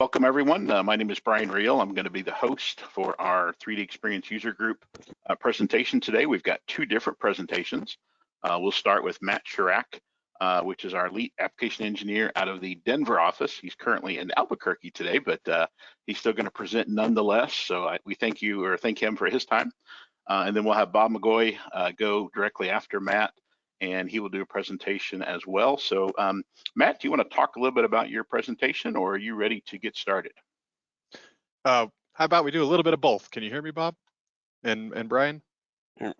Welcome everyone. Uh, my name is Brian Reel. I'm going to be the host for our 3D Experience User Group uh, presentation today. We've got two different presentations. Uh, we'll start with Matt Chirac, uh, which is our lead application engineer out of the Denver office. He's currently in Albuquerque today, but uh, he's still going to present nonetheless. So I, we thank you or thank him for his time. Uh, and then we'll have Bob McGoy go directly after Matt and he will do a presentation as well. So um, Matt, do you want to talk a little bit about your presentation or are you ready to get started? Uh, how about we do a little bit of both? Can you hear me, Bob and, and Brian? Mm,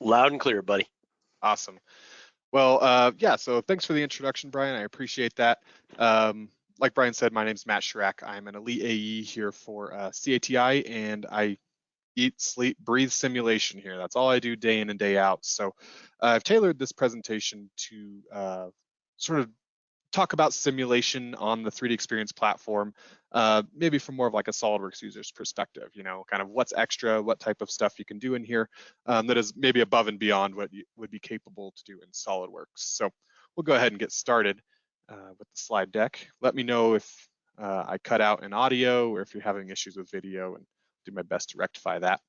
loud and clear, buddy. Awesome. Well, uh, yeah, so thanks for the introduction, Brian. I appreciate that. Um, like Brian said, my name is Matt Chirac. I'm an elite AE here for uh, CATI, and I eat, sleep, breathe simulation here. That's all I do day in and day out. So uh, I've tailored this presentation to uh, sort of talk about simulation on the 3D Experience platform, uh, maybe from more of like a SolidWorks user's perspective, you know, kind of what's extra, what type of stuff you can do in here um, that is maybe above and beyond what you would be capable to do in SolidWorks. So we'll go ahead and get started uh, with the slide deck. Let me know if uh, I cut out in audio or if you're having issues with video and do my best to rectify that.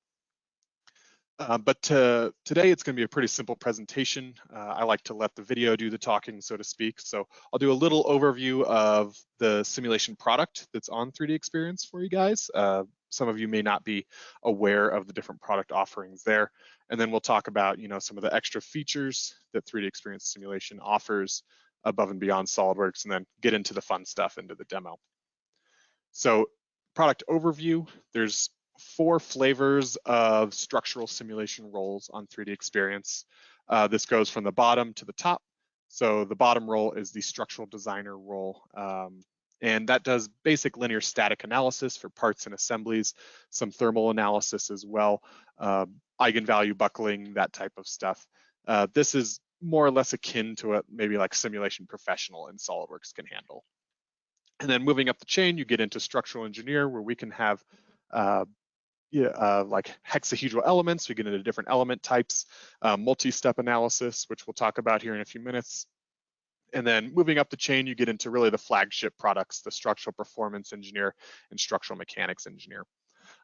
Uh, but to, today it's going to be a pretty simple presentation. Uh, I like to let the video do the talking, so to speak. So I'll do a little overview of the simulation product that's on 3D Experience for you guys. Uh, some of you may not be aware of the different product offerings there. And then we'll talk about, you know, some of the extra features that 3D Experience Simulation offers above and beyond SolidWorks, and then get into the fun stuff into the demo. So product overview, there's four flavors of structural simulation roles on 3D Experience. Uh, this goes from the bottom to the top. So the bottom role is the structural designer role. Um, and that does basic linear static analysis for parts and assemblies, some thermal analysis as well, uh, eigenvalue buckling, that type of stuff. Uh, this is more or less akin to what maybe like simulation professional in SolidWorks can handle. And then moving up the chain, you get into structural engineer where we can have uh, uh, like hexahedral elements. We get into different element types, uh, multi-step analysis, which we'll talk about here in a few minutes. And then moving up the chain, you get into really the flagship products, the structural performance engineer and structural mechanics engineer.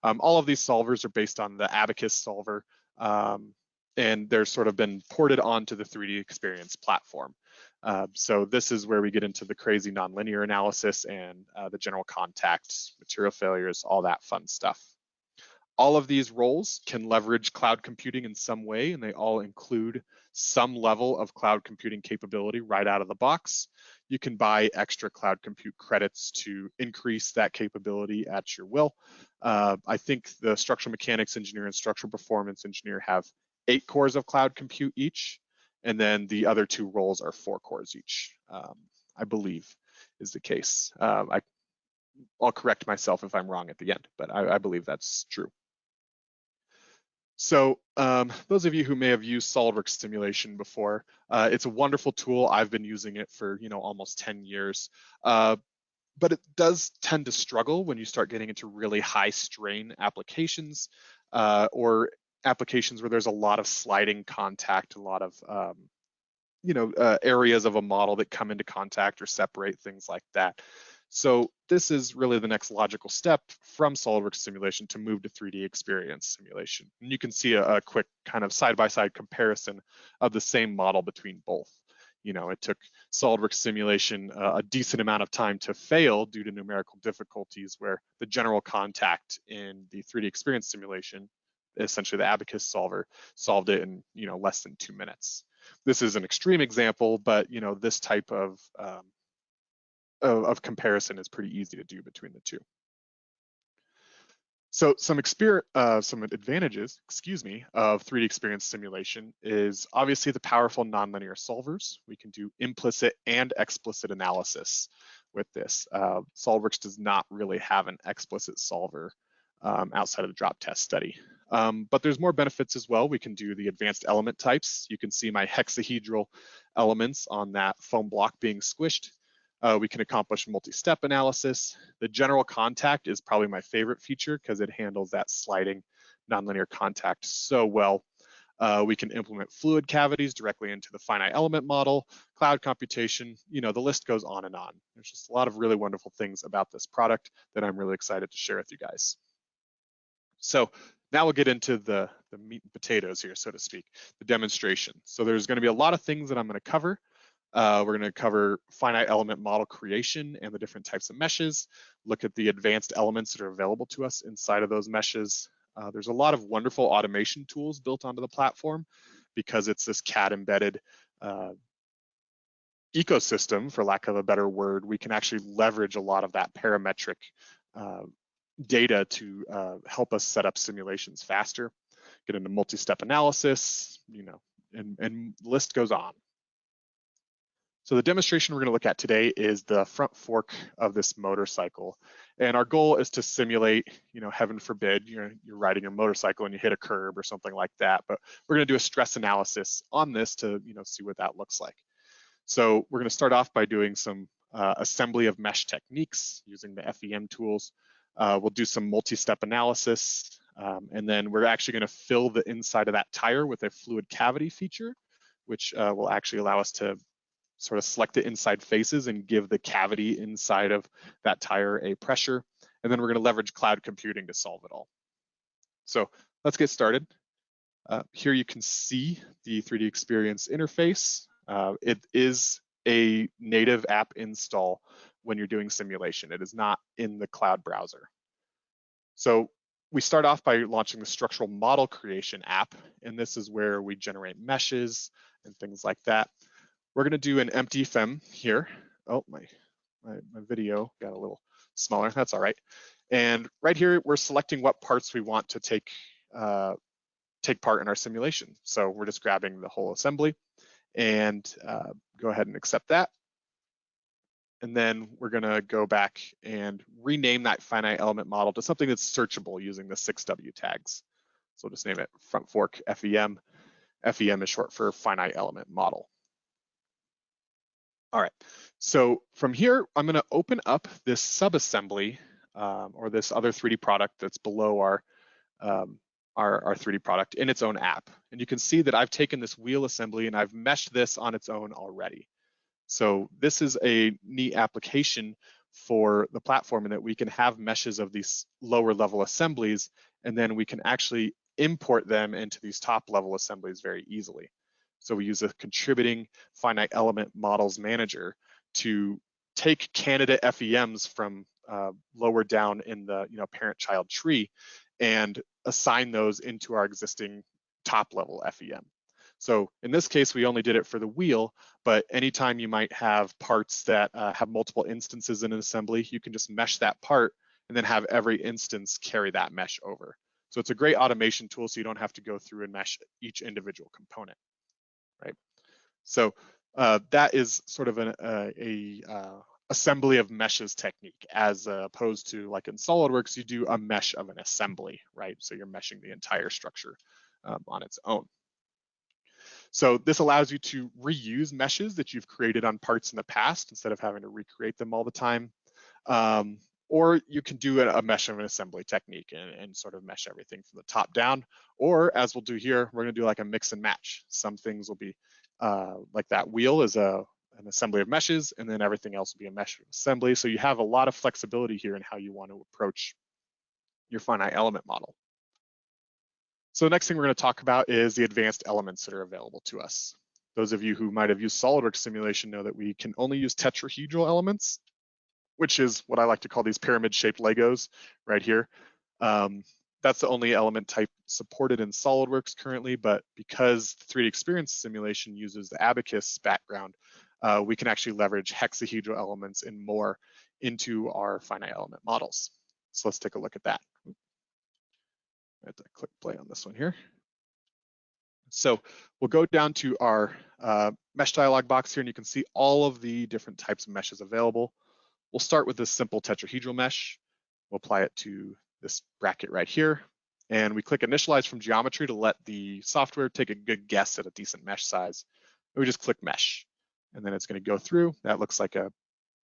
Um, all of these solvers are based on the Abaqus solver, um, and they're sort of been ported onto the 3D Experience platform. Uh, so this is where we get into the crazy nonlinear analysis and uh, the general contact, material failures, all that fun stuff. All of these roles can leverage cloud computing in some way, and they all include some level of cloud computing capability right out of the box. You can buy extra cloud compute credits to increase that capability at your will. Uh, I think the structural mechanics engineer and structural performance engineer have eight cores of cloud compute each, and then the other two roles are four cores each, um, I believe is the case. Uh, I, will correct myself if I'm wrong at the end, but I, I believe that's true. So um, those of you who may have used SOLIDWORKS simulation before, uh, it's a wonderful tool. I've been using it for you know almost 10 years. Uh, but it does tend to struggle when you start getting into really high strain applications uh, or applications where there's a lot of sliding contact, a lot of um, you know uh, areas of a model that come into contact or separate things like that. So this is really the next logical step from SOLIDWORKS simulation to move to 3D experience simulation. And you can see a, a quick kind of side-by-side -side comparison of the same model between both. You know, it took SOLIDWORKS simulation uh, a decent amount of time to fail due to numerical difficulties where the general contact in the 3D experience simulation, essentially the Abaqus solver, solved it in, you know, less than two minutes. This is an extreme example, but, you know, this type of um, of, of comparison is pretty easy to do between the two. So some experience, uh, some advantages, excuse me, of 3D experience simulation is obviously the powerful nonlinear solvers. We can do implicit and explicit analysis with this. Uh, SOLIDWORKS does not really have an explicit solver um, outside of the drop test study. Um, but there's more benefits as well. We can do the advanced element types. You can see my hexahedral elements on that foam block being squished. Uh, we can accomplish multi-step analysis. The general contact is probably my favorite feature because it handles that sliding nonlinear contact so well. Uh, we can implement fluid cavities directly into the finite element model, cloud computation, you know, the list goes on and on. There's just a lot of really wonderful things about this product that I'm really excited to share with you guys. So now we'll get into the, the meat and potatoes here, so to speak, the demonstration. So there's gonna be a lot of things that I'm gonna cover. Uh, we're gonna cover finite element model creation and the different types of meshes, look at the advanced elements that are available to us inside of those meshes, uh, there's a lot of wonderful automation tools built onto the platform because it's this CAD embedded uh, ecosystem, for lack of a better word. We can actually leverage a lot of that parametric uh, data to uh, help us set up simulations faster, get into multi-step analysis, you know, and, and list goes on. So the demonstration we're going to look at today is the front fork of this motorcycle. And our goal is to simulate, you know, heaven forbid, you're, you're riding a motorcycle and you hit a curb or something like that. But we're going to do a stress analysis on this to, you know, see what that looks like. So we're going to start off by doing some uh, assembly of mesh techniques using the FEM tools. Uh, we'll do some multi-step analysis, um, and then we're actually going to fill the inside of that tire with a fluid cavity feature, which uh, will actually allow us to sort of select the inside faces and give the cavity inside of that tire a pressure. And then we're gonna leverage cloud computing to solve it all. So let's get started. Uh, here you can see the 3D Experience interface. Uh, it is a native app install when you're doing simulation. It is not in the cloud browser. So we start off by launching the structural model creation app, and this is where we generate meshes and things like that. We're gonna do an empty FEM here. Oh, my, my, my video got a little smaller, that's all right. And right here, we're selecting what parts we want to take, uh, take part in our simulation. So we're just grabbing the whole assembly and uh, go ahead and accept that. And then we're gonna go back and rename that finite element model to something that's searchable using the 6W tags. So we'll just name it front fork FEM. FEM is short for finite element model. All right, so from here, I'm gonna open up this subassembly um, or this other 3D product that's below our, um, our, our 3D product in its own app. And you can see that I've taken this wheel assembly and I've meshed this on its own already. So this is a neat application for the platform in that we can have meshes of these lower level assemblies, and then we can actually import them into these top level assemblies very easily. So we use a contributing finite element models manager to take candidate FEMs from uh, lower down in the you know parent-child tree and assign those into our existing top level FEM. So in this case, we only did it for the wheel, but anytime you might have parts that uh, have multiple instances in an assembly, you can just mesh that part and then have every instance carry that mesh over. So it's a great automation tool so you don't have to go through and mesh each individual component right? So uh, that is sort of an, uh, a uh, assembly of meshes technique as opposed to like in SolidWorks, you do a mesh of an assembly, right? So you're meshing the entire structure um, on its own. So this allows you to reuse meshes that you've created on parts in the past instead of having to recreate them all the time. Um, or you can do a, mesh of an assembly technique and, and, sort of mesh everything from the top down. Or as we'll do here, we're gonna do like a mix and match. Some things will be uh, like that wheel is a, an assembly of meshes and then everything else will be a mesh assembly. So you have a lot of flexibility here in how you want to approach your finite element model. So the next thing we're gonna talk about is the advanced elements that are available to us. Those of you who might have used SolidWorks simulation know that we can only use tetrahedral elements which is what I like to call these pyramid shaped Legos right here. Um, that's the only element type supported in SolidWorks currently, but because the 3D Experience simulation uses the Abaqus background, uh, we can actually leverage hexahedral elements and more into our finite element models. So let's take a look at that. I have to click play on this one here. So we'll go down to our uh, mesh dialog box here and you can see all of the different types of meshes available. We'll start with this simple tetrahedral mesh. We'll apply it to this bracket right here. And we click initialize from geometry to let the software take a good guess at a decent mesh size. And we just click mesh. And then it's gonna go through. That looks like a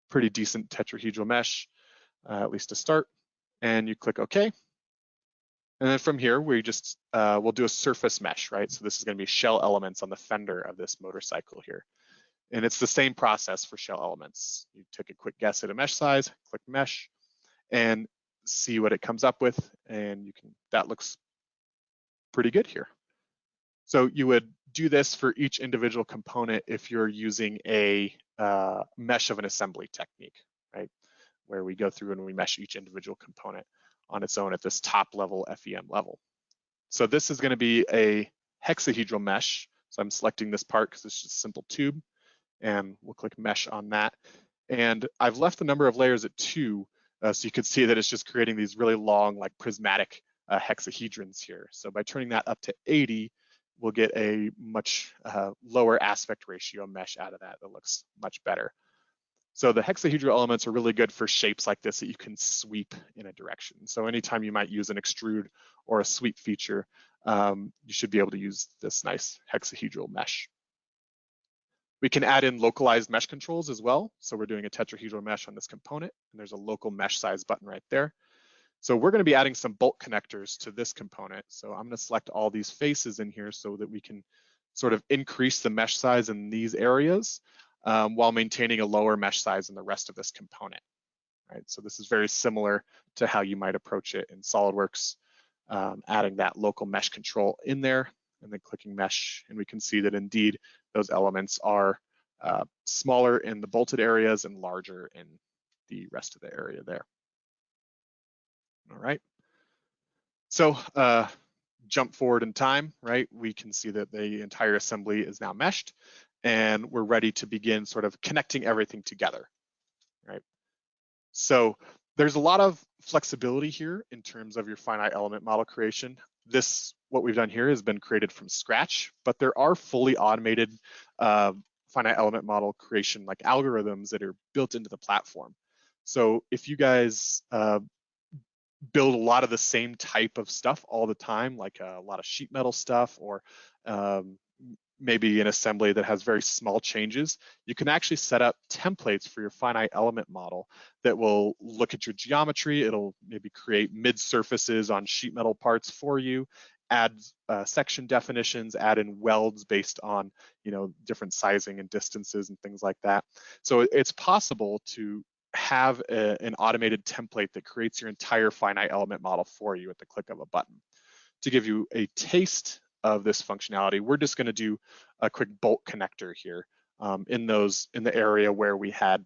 pretty decent tetrahedral mesh, uh, at least to start. And you click OK. And then from here, we just, uh, we'll do a surface mesh, right? So this is gonna be shell elements on the fender of this motorcycle here. And it's the same process for shell elements. You take a quick guess at a mesh size, click mesh, and see what it comes up with. And you can, that looks pretty good here. So you would do this for each individual component if you're using a uh, mesh of an assembly technique, right? Where we go through and we mesh each individual component on its own at this top level FEM level. So this is gonna be a hexahedral mesh. So I'm selecting this part because it's just a simple tube and we'll click mesh on that. And I've left the number of layers at two, uh, so you can see that it's just creating these really long, like prismatic uh, hexahedrons here. So by turning that up to 80, we'll get a much uh, lower aspect ratio mesh out of that that looks much better. So the hexahedral elements are really good for shapes like this that you can sweep in a direction. So anytime you might use an extrude or a sweep feature, um, you should be able to use this nice hexahedral mesh. We can add in localized mesh controls as well. So we're doing a tetrahedral mesh on this component, and there's a local mesh size button right there. So we're gonna be adding some bolt connectors to this component. So I'm gonna select all these faces in here so that we can sort of increase the mesh size in these areas um, while maintaining a lower mesh size in the rest of this component. Right, so this is very similar to how you might approach it in SolidWorks, um, adding that local mesh control in there and then clicking mesh. And we can see that indeed those elements are uh, smaller in the bolted areas and larger in the rest of the area there. All right. So uh, jump forward in time, right? We can see that the entire assembly is now meshed and we're ready to begin sort of connecting everything together, right? So there's a lot of flexibility here in terms of your finite element model creation. This, what we've done here has been created from scratch, but there are fully automated uh, finite element model creation like algorithms that are built into the platform. So if you guys uh, build a lot of the same type of stuff all the time, like a lot of sheet metal stuff or um, maybe an assembly that has very small changes, you can actually set up templates for your finite element model that will look at your geometry. It'll maybe create mid surfaces on sheet metal parts for you, add uh, section definitions, add in welds based on you know different sizing and distances and things like that. So it's possible to have a, an automated template that creates your entire finite element model for you at the click of a button. To give you a taste of this functionality, we're just gonna do a quick bolt connector here um, in those in the area where we had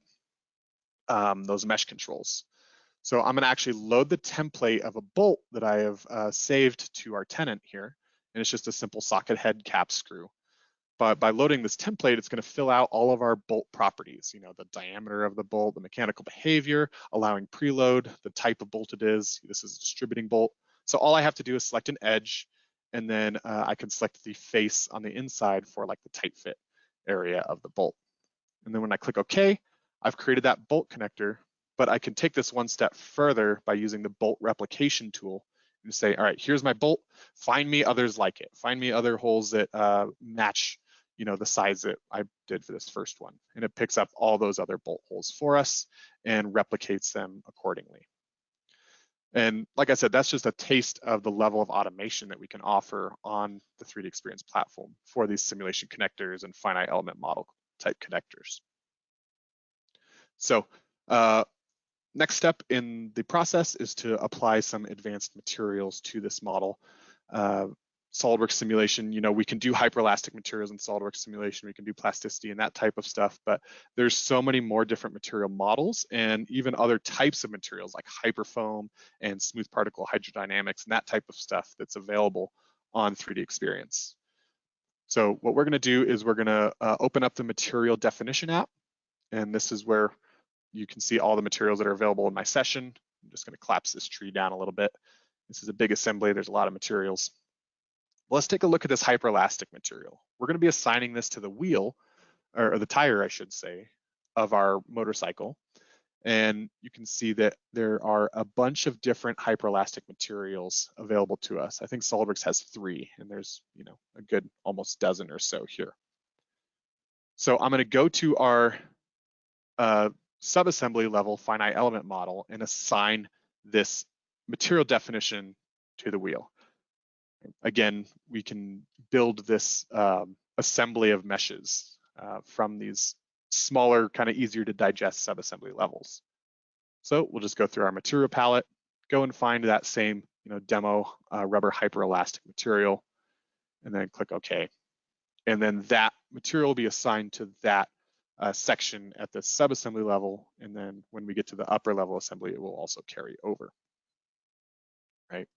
um, those mesh controls. So I'm gonna actually load the template of a bolt that I have uh, saved to our tenant here. And it's just a simple socket head cap screw. But by loading this template, it's gonna fill out all of our bolt properties, you know, the diameter of the bolt, the mechanical behavior, allowing preload, the type of bolt it is. This is a distributing bolt. So all I have to do is select an edge and then uh, I can select the face on the inside for like the tight fit area of the bolt. And then when I click OK, I've created that bolt connector, but I can take this one step further by using the bolt replication tool and say, all right, here's my bolt, find me others like it. Find me other holes that uh, match you know, the size that I did for this first one. And it picks up all those other bolt holes for us and replicates them accordingly. And like I said, that's just a taste of the level of automation that we can offer on the 3D Experience platform for these simulation connectors and finite element model type connectors. So uh, next step in the process is to apply some advanced materials to this model. Uh, SolidWorks simulation, you know, we can do hyperelastic materials in SolidWorks simulation, we can do plasticity and that type of stuff, but there's so many more different material models and even other types of materials like hyperfoam and smooth particle hydrodynamics and that type of stuff that's available on 3D Experience. So what we're gonna do is we're gonna uh, open up the material definition app, and this is where you can see all the materials that are available in my session. I'm just gonna collapse this tree down a little bit. This is a big assembly, there's a lot of materials. Well, let's take a look at this hyperelastic material. We're going to be assigning this to the wheel, or, the tire, I should say, of our motorcycle. And you can see that there are a bunch of different hyperelastic materials available to us. I think SolidWorks has three, and there's you know a good almost dozen or so here. So I'm going to go to our uh, subassembly level finite element model and assign this material definition to the wheel. Again, we can build this um, assembly of meshes uh, from these smaller, kind of easier to digest subassembly levels. So we'll just go through our material palette, go and find that same you know, demo uh, rubber hyperelastic material, and then click OK. And then that material will be assigned to that uh, section at the subassembly level. And then when we get to the upper level assembly, it will also carry over, right?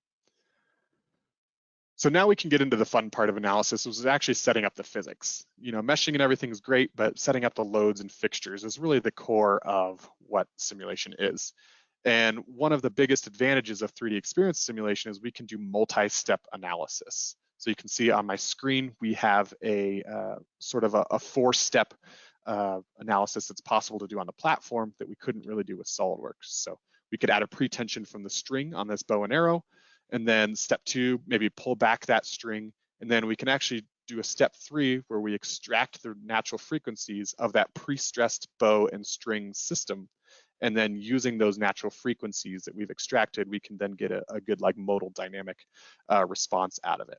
So now we can get into the fun part of analysis, which is actually setting up the physics. You know, meshing and everything is great, but setting up the loads and fixtures is really the core of what simulation is. And one of the biggest advantages of 3D experience simulation is we can do multi-step analysis. So you can see on my screen, we have a uh, sort of a, a four-step uh, analysis that's possible to do on the platform that we couldn't really do with SolidWorks. So we could add a pretension from the string on this bow and arrow, and then step two, maybe pull back that string, and then we can actually do a step three where we extract the natural frequencies of that pre-stressed bow and string system. And then using those natural frequencies that we've extracted, we can then get a, a good like modal dynamic uh, response out of it.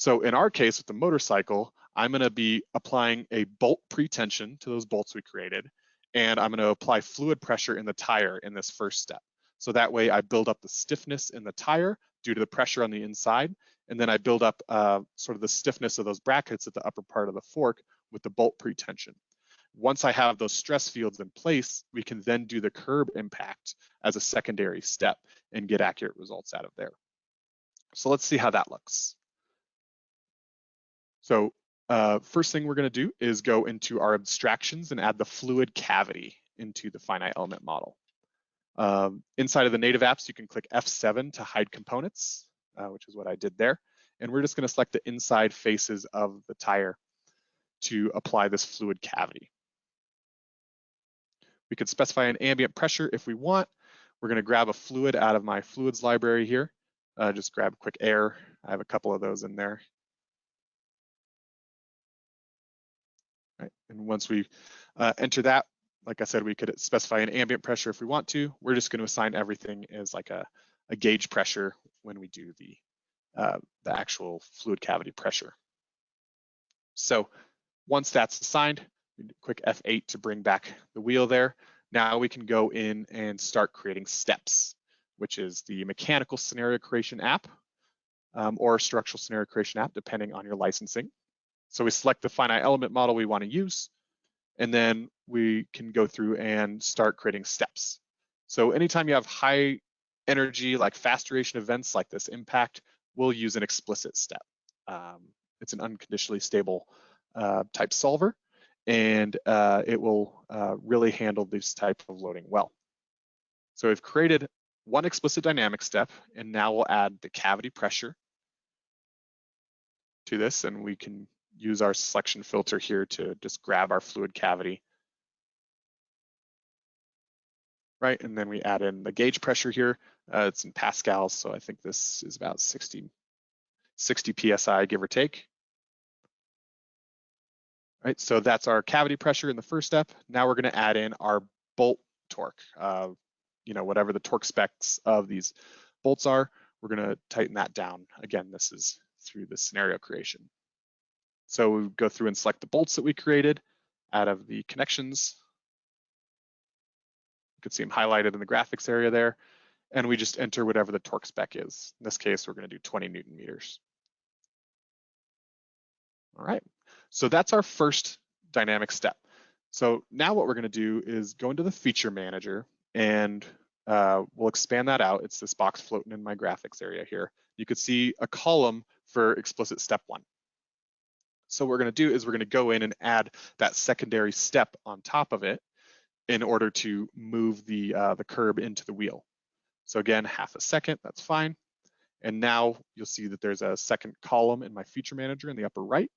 So in our case with the motorcycle, I'm gonna be applying a bolt pretension to those bolts we created, and I'm gonna apply fluid pressure in the tire in this first step. So that way I build up the stiffness in the tire due to the pressure on the inside. And then I build up uh, sort of the stiffness of those brackets at the upper part of the fork with the bolt pretension. Once I have those stress fields in place, we can then do the curb impact as a secondary step and get accurate results out of there. So let's see how that looks. So uh, first thing we're gonna do is go into our abstractions and add the fluid cavity into the finite element model. Um, inside of the native apps, you can click F7 to hide components, uh, which is what I did there. And we're just gonna select the inside faces of the tire to apply this fluid cavity. We could specify an ambient pressure if we want. We're gonna grab a fluid out of my fluids library here. Uh, just grab quick air. I have a couple of those in there. And once we uh, enter that, like I said, we could specify an ambient pressure if we want to. We're just going to assign everything as like a, a gauge pressure when we do the, uh, the actual fluid cavity pressure. So once that's assigned, quick F8 to bring back the wheel there. Now we can go in and start creating steps, which is the mechanical scenario creation app um, or structural scenario creation app, depending on your licensing. So we select the finite element model we want to use, and then we can go through and start creating steps. So anytime you have high energy, like fast duration events like this impact, we'll use an explicit step. Um, it's an unconditionally stable uh, type solver, and uh, it will uh, really handle this type of loading well. So we've created one explicit dynamic step, and now we'll add the cavity pressure to this, and we can use our selection filter here to just grab our fluid cavity. Right, and then we add in the gauge pressure here. Uh, it's in pascals, so I think this is about 60, 60 PSI, give or take. Right, so that's our cavity pressure in the first step. Now we're gonna add in our bolt torque. Uh, you know, whatever the torque specs of these bolts are, we're gonna tighten that down. Again, this is through the scenario creation. So we go through and select the bolts that we created out of the connections. You can see them highlighted in the graphics area there. And we just enter whatever the torque spec is. In this case, we're gonna do 20 Newton meters. All right, so that's our first dynamic step. So now what we're gonna do is go into the feature manager and uh, we'll expand that out. It's this box floating in my graphics area here. You could see a column for explicit step one. So what we're gonna do is we're gonna go in and add that secondary step on top of it in order to move the, uh, the curb into the wheel. So again, half a second, that's fine. And now you'll see that there's a second column in my feature manager in the upper right.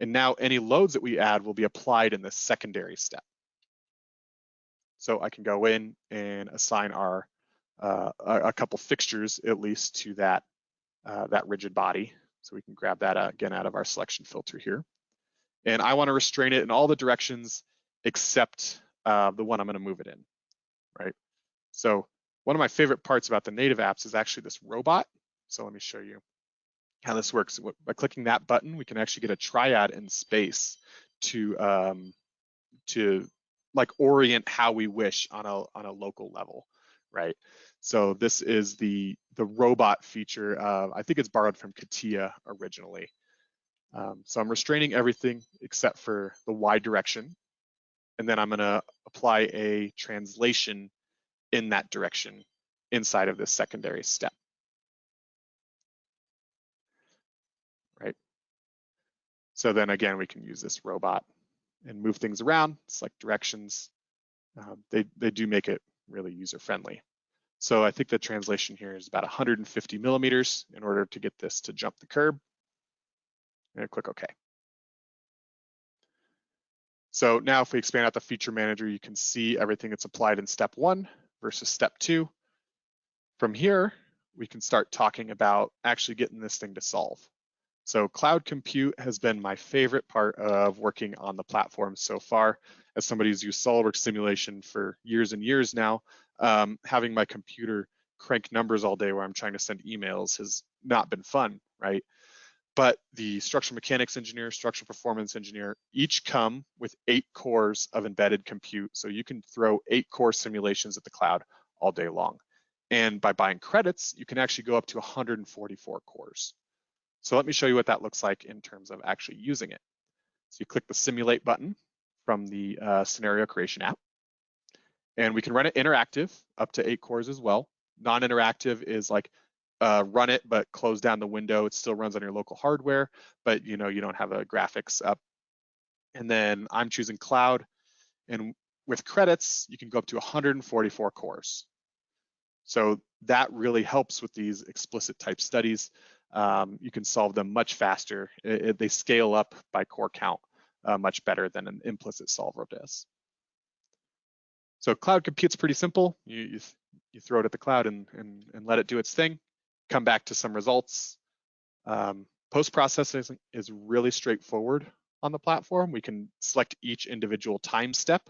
And now any loads that we add will be applied in this secondary step. So I can go in and assign our uh, a, couple fixtures at least to that uh, that rigid body. So we can grab that uh, again out of our selection filter here. And I want to restrain it in all the directions except uh, the one I'm going to move it in, right? So one of my favorite parts about the native apps is actually this robot. So let me show you how this works. By clicking that button, we can actually get a triad in space to um, to like orient how we wish on a on a local level, right? So this is the the robot feature. Uh, I think it's borrowed from CATIA originally. Um, so I'm restraining everything except for the Y direction. And then I'm gonna apply a translation in that direction inside of this secondary step. Right. So then again, we can use this robot and move things around, select directions. Um, they, they do make it really user friendly. So I think the translation here is about 150 millimeters in order to get this to jump the curb and click OK. So now if we expand out the feature manager, you can see everything that's applied in step one versus step two. From here, we can start talking about actually getting this thing to solve. So cloud compute has been my favorite part of working on the platform so far. As somebody who's used SOLIDWORKS simulation for years and years now, um, having my computer crank numbers all day where I'm trying to send emails has not been fun, right? but the structural mechanics engineer, structural performance engineer, each come with eight cores of embedded compute. So you can throw eight core simulations at the cloud all day long. And by buying credits, you can actually go up to 144 cores. So let me show you what that looks like in terms of actually using it. So you click the simulate button from the uh, scenario creation app. And we can run it interactive up to eight cores as well. Non-interactive is like uh, run it, but close down the window. It still runs on your local hardware, but you know you don't have a graphics up. And then I'm choosing cloud, and with credits, you can go up to 144 cores. So that really helps with these explicit type studies. Um, you can solve them much faster. It, it, they scale up by core count uh, much better than an implicit solver does. So cloud compute's pretty simple. You, you, you throw it at the cloud and, and, and let it do its thing come back to some results. Um, Post-processing is really straightforward on the platform. We can select each individual time step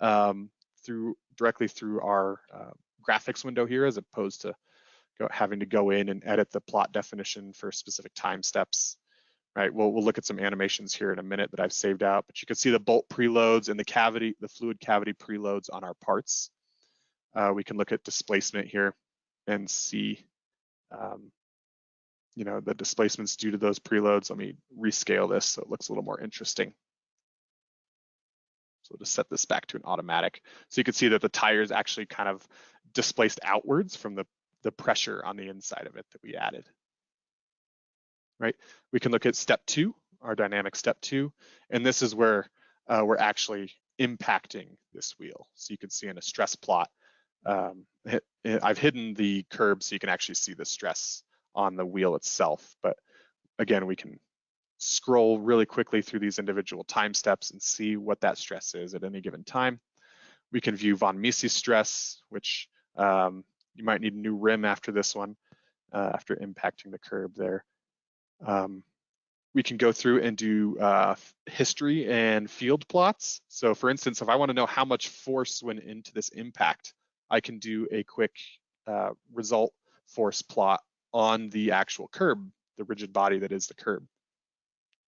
um, through directly through our uh, graphics window here, as opposed to go, having to go in and edit the plot definition for specific time steps. Right, we'll, we'll look at some animations here in a minute that I've saved out, but you can see the bolt preloads and the cavity, the fluid cavity preloads on our parts. Uh, we can look at displacement here and see um, you know, the displacements due to those preloads. Let me rescale this so it looks a little more interesting. So we'll just set this back to an automatic. So you can see that the tire is actually kind of displaced outwards from the, the pressure on the inside of it that we added. Right, we can look at step two, our dynamic step two, and this is where uh, we're actually impacting this wheel. So you can see in a stress plot, um, I've hidden the curb so you can actually see the stress on the wheel itself. But again, we can scroll really quickly through these individual time steps and see what that stress is at any given time. We can view von Mises stress, which um, you might need a new rim after this one, uh, after impacting the curb there. Um, we can go through and do uh, history and field plots. So for instance, if I wanna know how much force went into this impact, I can do a quick uh, result force plot on the actual curb, the rigid body that is the curb,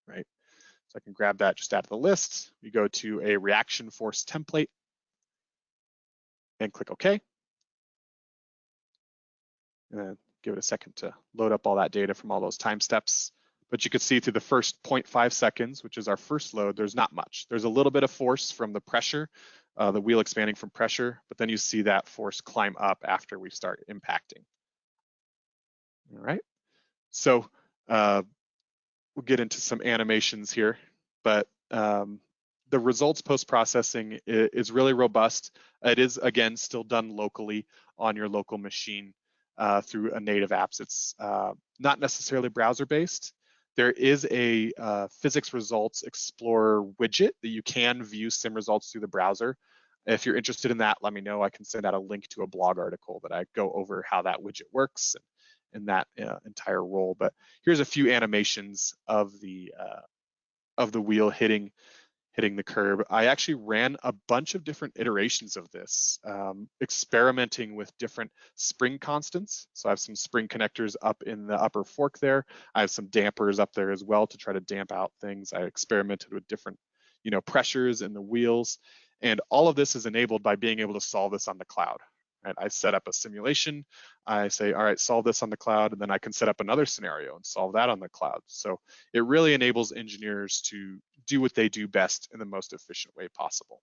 right? So I can grab that just out of the list. We go to a reaction force template and click OK. And give it a second to load up all that data from all those time steps. But you can see through the first 0.5 seconds, which is our first load, there's not much. There's a little bit of force from the pressure uh, the wheel expanding from pressure, but then you see that force climb up after we start impacting. All right, so uh, we'll get into some animations here, but um, the results post-processing is really robust. It is, again, still done locally on your local machine uh, through a native apps. It's uh, not necessarily browser-based, there is a uh, Physics Results Explorer widget that you can view sim results through the browser. If you're interested in that, let me know. I can send out a link to a blog article that I go over how that widget works and, and that uh, entire role. But here's a few animations of the uh, of the wheel hitting hitting the curb. I actually ran a bunch of different iterations of this, um, experimenting with different spring constants. So I have some spring connectors up in the upper fork there. I have some dampers up there as well to try to damp out things. I experimented with different, you know, pressures in the wheels. And all of this is enabled by being able to solve this on the cloud. Right? I set up a simulation. I say, all right, solve this on the cloud, and then I can set up another scenario and solve that on the cloud. So it really enables engineers to do what they do best in the most efficient way possible.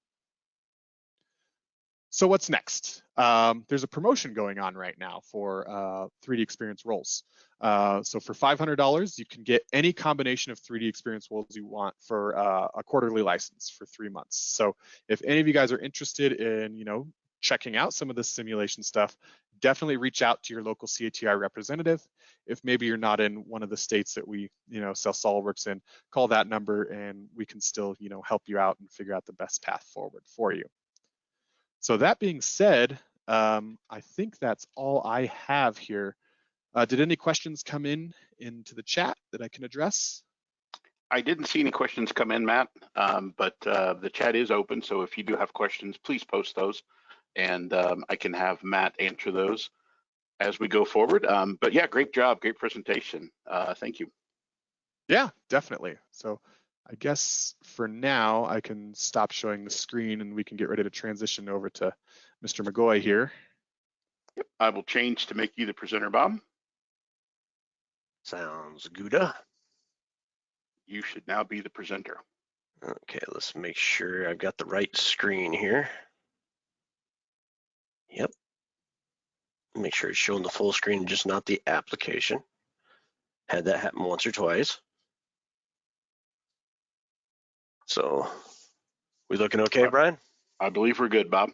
So what's next? Um, there's a promotion going on right now for uh, 3D Experience roles. Uh, so for $500, you can get any combination of 3D Experience roles you want for uh, a quarterly license for three months. So if any of you guys are interested in, you know, checking out some of this simulation stuff, definitely reach out to your local CATI representative. If maybe you're not in one of the states that we, you know, sell SolidWorks in, call that number and we can still, you know, help you out and figure out the best path forward for you. So that being said, um, I think that's all I have here. Uh, did any questions come in into the chat that I can address? I didn't see any questions come in, Matt, um, but uh, the chat is open. So if you do have questions, please post those and um, I can have Matt answer those as we go forward. Um, but yeah, great job, great presentation. Uh, thank you. Yeah, definitely. So I guess for now I can stop showing the screen and we can get ready to transition over to Mr. McGoy here. Yep, I will change to make you the presenter, Bob. Sounds good. You should now be the presenter. Okay, let's make sure I've got the right screen here. Yep. Make sure it's showing the full screen, just not the application. Had that happen once or twice. So we looking okay, Uh, Brian? I believe we're good, Bob.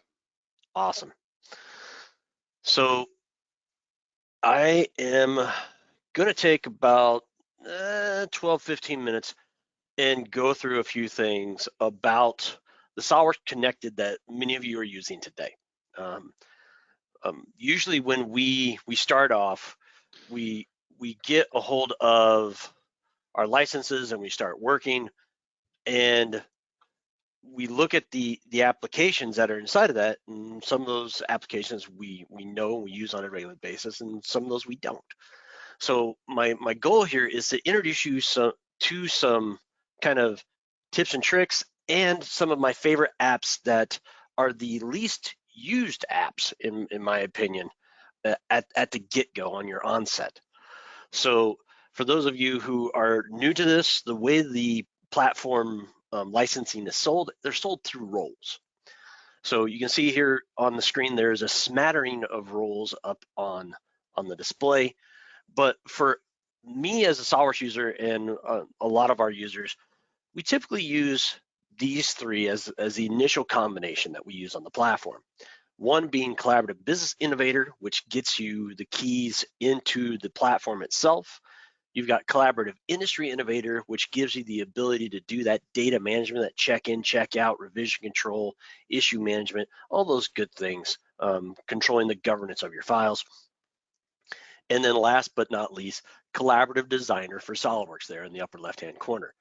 Awesome. So I am going to take about uh, 12, 15 minutes and go through a few things about the SolidWorks Connected that many of you are using today. Um, um, usually when we we start off, we we get a hold of our licenses and we start working and we look at the the applications that are inside of that and some of those applications we we know we use on a regular basis and some of those we don't. So my my goal here is to introduce you some to some kind of tips and tricks and some of my favorite apps that are the least used apps in in my opinion uh, at at the get-go on your onset so for those of you who are new to this the way the platform um, licensing is sold, they're sold through roles. So you can see here on the screen, there's a smattering of roles up on, on the display. But for me as a SolidWorks user and uh, a lot of our users, we typically use these three as, as the initial combination that we use on the platform. One being Collaborative Business Innovator, which gets you the keys into the platform itself. You've got Collaborative Industry Innovator, which gives you the ability to do that data management, that check-in, check-out, revision control, issue management, all those good things, um, controlling the governance of your files. And then last but not least, Collaborative Designer for SolidWorks there in the upper left-hand corner.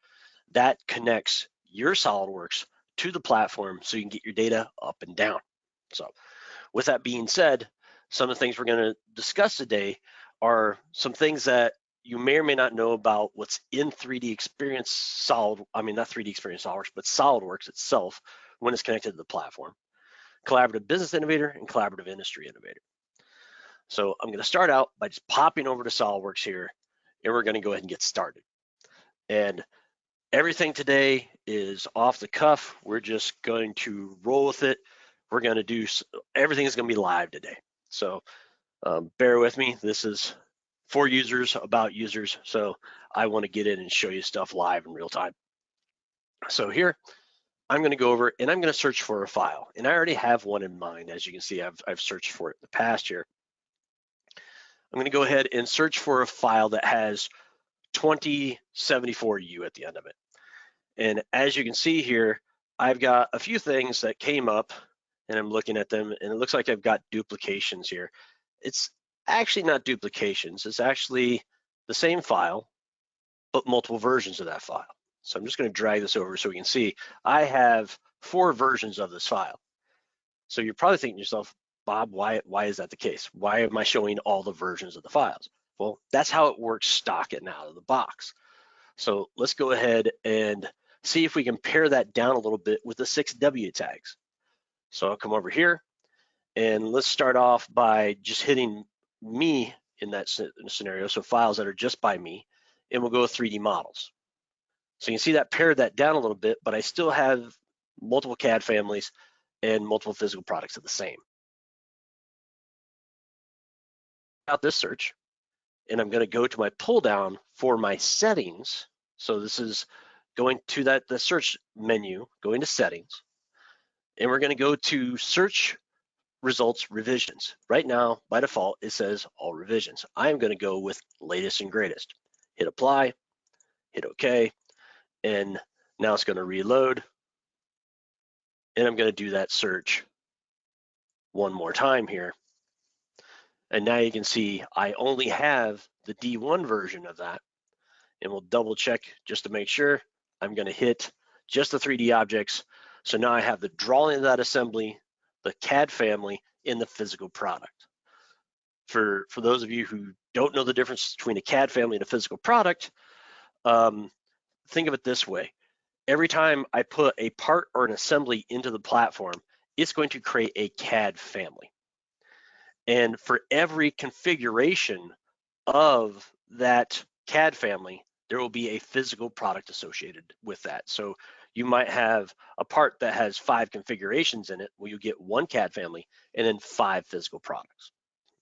That connects your SolidWorks to the platform so you can get your data up and down. So with that being said, some of the things we're gonna discuss today are some things that you may or may not know about what's in 3D Experience Solid, I mean, not 3D Experience SolidWorks, but SolidWorks itself when it's connected to the platform. Collaborative Business Innovator and Collaborative Industry Innovator. So I'm gonna start out by just popping over to SolidWorks here, and we're gonna go ahead and get started. And everything today is off the cuff. We're just going to roll with it. We're gonna do, everything is gonna be live today. So um, bear with me. This is for users, about users. So I want to get in and show you stuff live in real time. So here, I'm going to go over and I'm going to search for a file. And I already have one in mind. As you can see, I've, I've searched for it in the past here. I'm going to go ahead and search for a file that has 2074U at the end of it. And as you can see here, I've got a few things that came up and I'm looking at them and it looks like I've got duplications here. It's actually not duplications. It's actually the same file, but multiple versions of that file. So I'm just gonna drag this over so we can see I have four versions of this file. So you're probably thinking to yourself, Bob, why, why is that the case? Why am I showing all the versions of the files? Well, that's how it works stock and out of the box. So let's go ahead and see if we can pare that down a little bit with the six W tags. So I'll come over here and let's start off by just hitting me in that scenario. So files that are just by me, and we'll go 3D models. So you can see that pared that down a little bit, but I still have multiple CAD families and multiple physical products of the same. Out this search, and I'm gonna go to my pull down for my settings. So this is going to that the search menu, going to settings, and we're gonna go to search results revisions. Right now, by default, it says all revisions. I'm gonna go with latest and greatest. Hit apply, hit okay, and now it's gonna reload. And I'm gonna do that search one more time here. And now you can see I only have the D1 version of that. And we'll double check just to make sure. I'm gonna hit just the 3D objects. So now I have the drawing of that assembly, the CAD family, in the physical product. For, for those of you who don't know the difference between a CAD family and a physical product, um, think of it this way. Every time I put a part or an assembly into the platform, it's going to create a CAD family. And for every configuration of that CAD family, there will be a physical product associated with that. So you might have a part that has five configurations in it where you get one CAD family and then five physical products.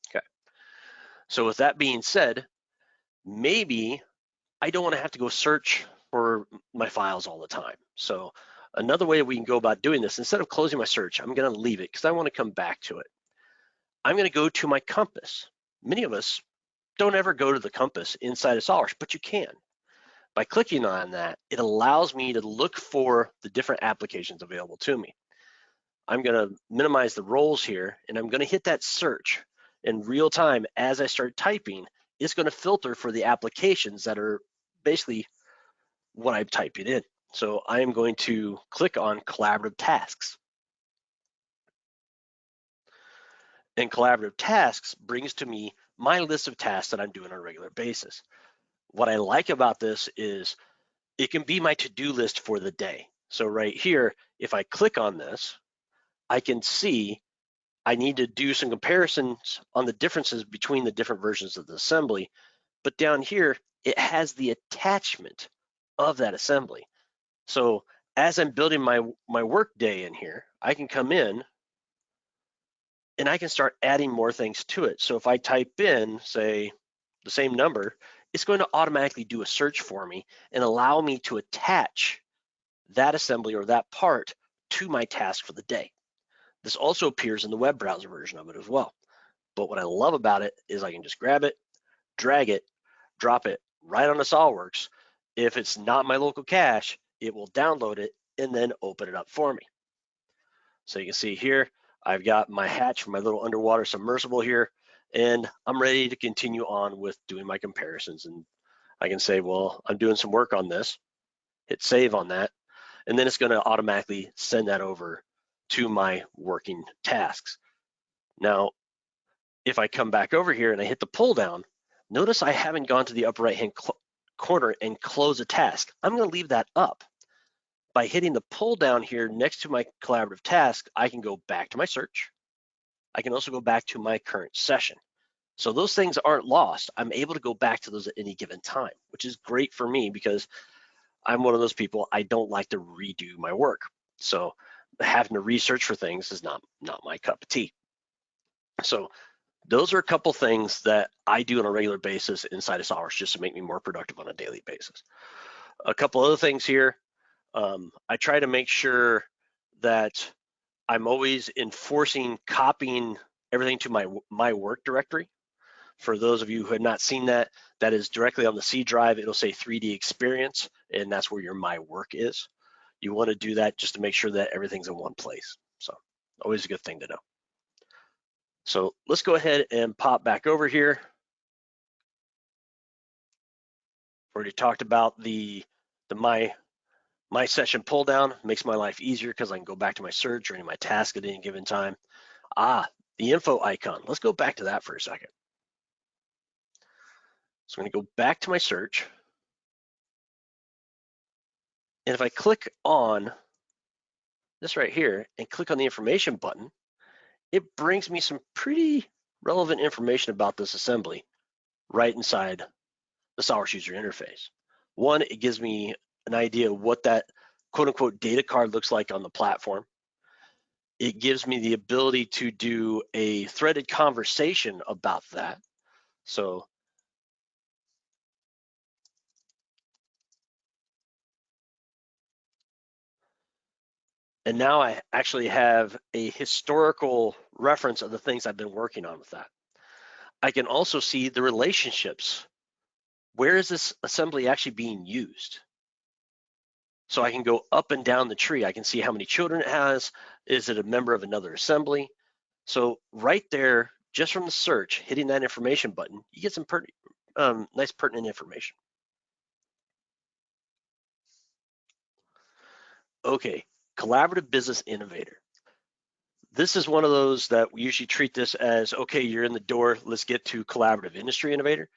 Okay. So with that being said, maybe I don't want to have to go search for my files all the time. So another way we can go about doing this, instead of closing my search, I'm going to leave it because I want to come back to it. I'm going to go to my compass. Many of us don't ever go to the compass inside of SOLIDWORKS, but you can. By clicking on that, it allows me to look for the different applications available to me. I'm gonna minimize the roles here and I'm gonna hit that search in real time as I start typing, it's gonna filter for the applications that are basically what I'm typing in. So I am going to click on collaborative tasks. And collaborative tasks brings to me my list of tasks that I'm doing on a regular basis. What I like about this is it can be my to-do list for the day. So right here, if I click on this, I can see I need to do some comparisons on the differences between the different versions of the assembly. But down here, it has the attachment of that assembly. So as I'm building my, my work day in here, I can come in and I can start adding more things to it. So if I type in, say, the same number, it's going to automatically do a search for me and allow me to attach that assembly or that part to my task for the day. This also appears in the web browser version of it as well. But what I love about it is I can just grab it, drag it, drop it right onto SOLIDWORKS. If it's not my local cache, it will download it and then open it up for me. So you can see here, I've got my hatch for my little underwater submersible here and I'm ready to continue on with doing my comparisons. And I can say, well, I'm doing some work on this, hit save on that, and then it's gonna automatically send that over to my working tasks. Now, if I come back over here and I hit the pull down, notice I haven't gone to the upper right hand corner and close a task. I'm gonna leave that up. By hitting the pull down here next to my collaborative task, I can go back to my search, I can also go back to my current session. So those things aren't lost. I'm able to go back to those at any given time, which is great for me because I'm one of those people, I don't like to redo my work. So having to research for things is not, not my cup of tea. So those are a couple things that I do on a regular basis inside of SOLIDWORKS just to make me more productive on a daily basis. A couple other things here. Um, I try to make sure that I'm always enforcing copying everything to my my work directory. For those of you who have not seen that, that is directly on the C drive. It'll say 3D experience, and that's where your my work is. You want to do that just to make sure that everything's in one place. So always a good thing to know. So let's go ahead and pop back over here. Already talked about the the my My session pull down makes my life easier because I can go back to my search or any of my task at any given time. Ah, the info icon. Let's go back to that for a second. So I'm gonna go back to my search. And if I click on this right here and click on the information button, it brings me some pretty relevant information about this assembly right inside the SolidWorks user interface. One, it gives me an idea of what that quote unquote data card looks like on the platform. It gives me the ability to do a threaded conversation about that. So And now I actually have a historical reference of the things I've been working on with that. I can also see the relationships. Where is this assembly actually being used? So I can go up and down the tree. I can see how many children it has. Is it a member of another assembly? So right there, just from the search, hitting that information button, you get some um, nice pertinent information. Okay, collaborative business innovator. This is one of those that we usually treat this as, okay, you're in the door, let's get to collaborative industry innovator.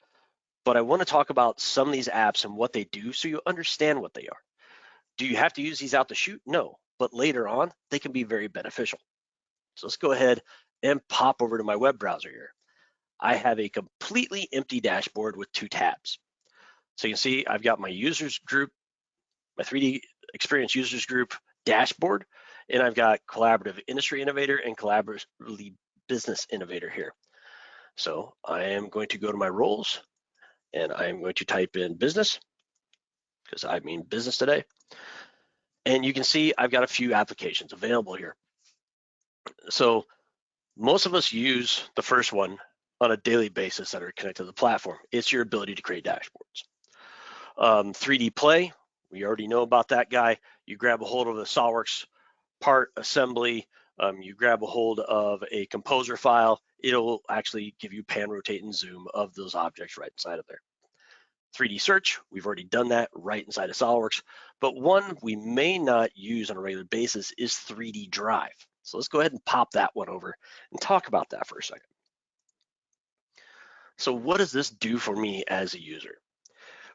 But I wanna talk about some of these apps and what they do so you understand what they are. Do you have to use these out the shoot? No, but later on, they can be very beneficial. So let's go ahead and pop over to my web browser here. I have a completely empty dashboard with two tabs. So you can see I've got my users group, my 3D experience users group dashboard, and I've got collaborative industry innovator and collaboratively business innovator here. So I am going to go to my roles and I am going to type in business because I mean business today. And you can see I've got a few applications available here. So most of us use the first one on a daily basis that are connected to the platform. It's your ability to create dashboards. Um, 3D Play, we already know about that guy. You grab a hold of the SolidWorks part assembly, um, you grab a hold of a composer file, it'll actually give you pan, rotate, and zoom of those objects right inside of there. 3D search, we've already done that right inside of SolidWorks, but one we may not use on a regular basis is 3D Drive. So let's go ahead and pop that one over and talk about that for a second. So what does this do for me as a user?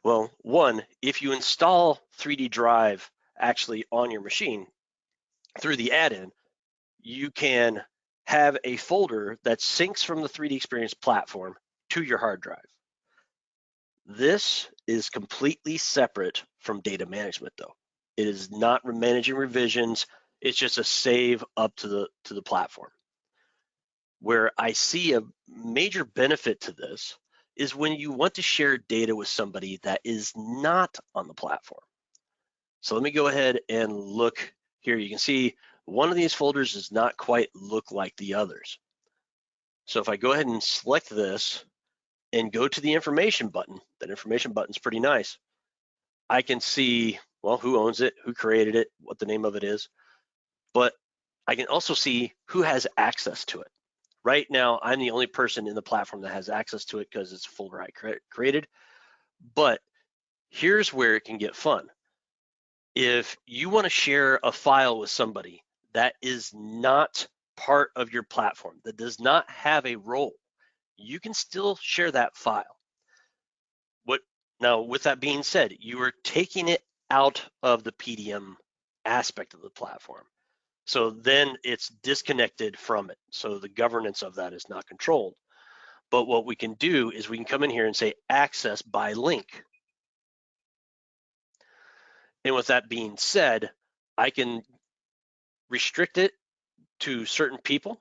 Well, one, if you install 3D Drive actually on your machine through the add-in, you can have a folder that syncs from the 3D Experience platform to your hard drive. This is completely separate from data management though. It is not managing revisions. It's just a save up to the, to the platform. Where I see a major benefit to this is when you want to share data with somebody that is not on the platform. So let me go ahead and look here. You can see one of these folders does not quite look like the others. So if I go ahead and select this and go to the information button, that information button's pretty nice. I can see, well, who owns it, who created it, what the name of it is, but I can also see who has access to it. Right now, I'm the only person in the platform that has access to it because it's I cre created. But here's where it can get fun. If you want to share a file with somebody that is not part of your platform, that does not have a role, you can still share that file. What now, with that being said, you are taking it out of the PDM aspect of the platform. So then it's disconnected from it. So the governance of that is not controlled. But what we can do is we can come in here and say access by link. And with that being said, I can restrict it to certain people,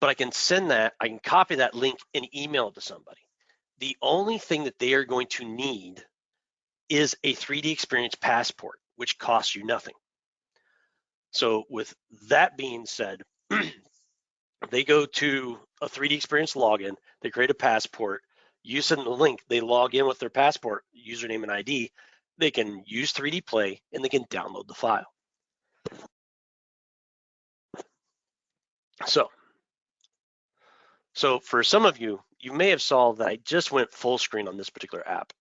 but I can send that, I can copy that link and email it to somebody. The only thing that they are going to need is a 3D experience passport, which costs you nothing. So with that being said, they go to a 3D experience login, they create a passport, you send the link, they log in with their passport, username and ID, they can use 3D Play and they can download the file. So, so for some of you, you may have saw that I just went full screen on this particular app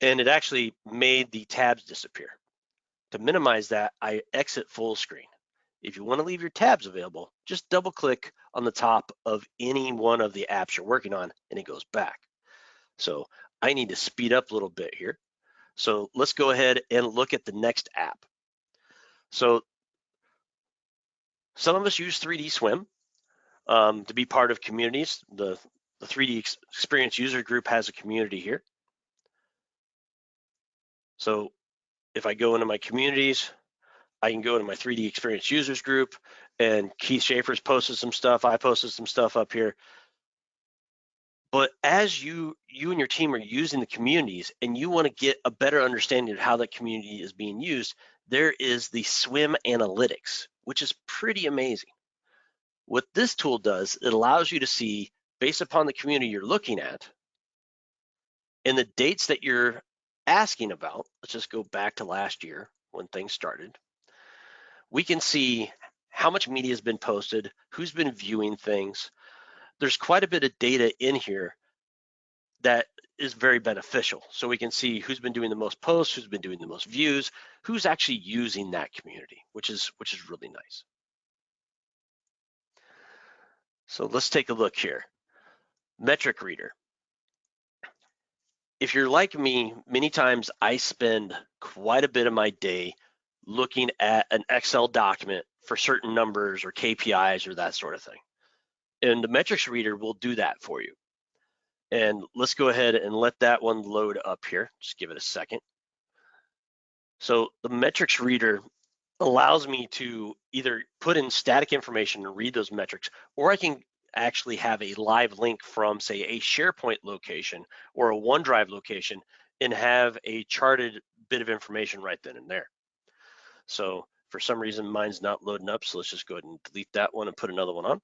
and it actually made the tabs disappear. To minimize that, I exit full screen. If you want to leave your tabs available, just double click on the top of any one of the apps you're working on and it goes back. So I need to speed up a little bit here. So let's go ahead and look at the next app. So some of us use 3DSwym um, to be part of communities. The, the 3D Experience User Group has a community here. So if I go into my communities, I can go into my 3D Experience Users Group and Keith Schaefer's posted some stuff. I posted some stuff up here. But as you you and your team are using the communities and you want to get a better understanding of how that community is being used, there is the swim analytics, which is pretty amazing. What this tool does, it allows you to see based upon the community you're looking at and the dates that you're asking about. Let's just go back to last year when things started. We can see how much media has been posted, who's been viewing things. There's quite a bit of data in here that is very beneficial. So we can see who's been doing the most posts, who's been doing the most views, who's actually using that community, which is which is really nice. So let's take a look here. Metric reader. If you're like me, many times I spend quite a bit of my day looking at an Excel document for certain numbers or KPIs or that sort of thing. And the metrics reader will do that for you. And let's go ahead and let that one load up here. Just give it a second. So the metrics reader allows me to either put in static information and read those metrics, or I can actually have a live link from say a SharePoint location or a OneDrive location and have a charted bit of information right then and there. So for some reason, mine's not loading up. So let's just go ahead and delete that one and put another one on.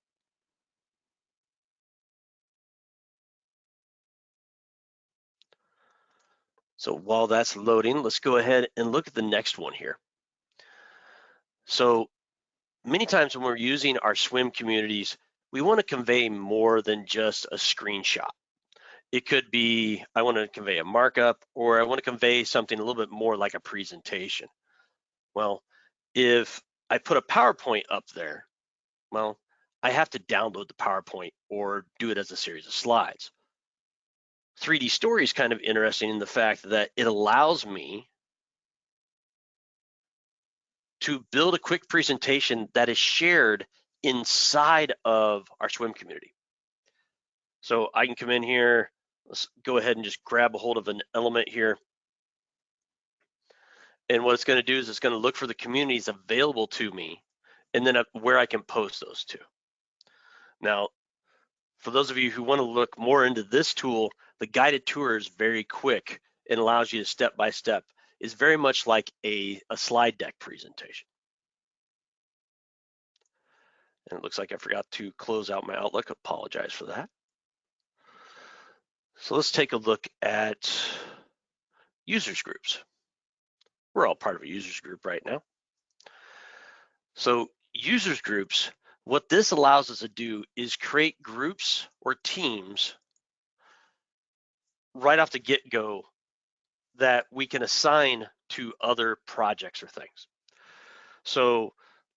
So while that's loading, let's go ahead and look at the next one here. So many times when we're using our swim communities, we want to convey more than just a screenshot. It could be, I want to convey a markup or I want to convey something a little bit more like a presentation. Well, if I put a PowerPoint up there, well, I have to download the PowerPoint or do it as a series of slides. 3D Story is kind of interesting in the fact that it allows me to build a quick presentation that is shared inside of our swim community. So I can come in here, let's go ahead and just grab a hold of an element here. And what it's gonna do is it's gonna look for the communities available to me and then uh, where I can post those to. Now, for those of you who wanna look more into this tool, the guided tour is very quick and allows you to step by step. Is very much like a, a slide deck presentation. And it looks like I forgot to close out my Outlook. Apologize for that. So let's take a look at users groups. We're all part of a users group right now. So users groups, what this allows us to do is create groups or teams right off the get-go that we can assign to other projects or things. So